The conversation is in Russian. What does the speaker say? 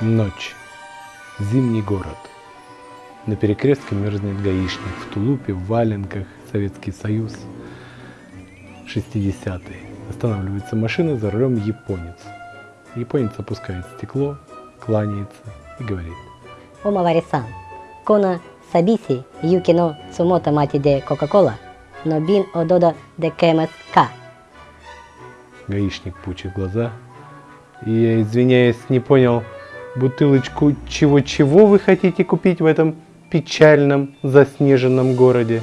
Ночь. Зимний город. На перекрестке мерзнет гаишник в тулупе, в валенках, Советский Союз. 60-е. Останавливается машина, за рулем японец. Японец опускает стекло, кланяется и говорит. Омаварисан, кона сабиси юкино цумота мати де кока-кола, но бин ододо де кэмэс-ка. Гаишник пучит глаза. И я, извиняюсь, не понял, бутылочку чего-чего вы хотите купить в этом печальном заснеженном городе?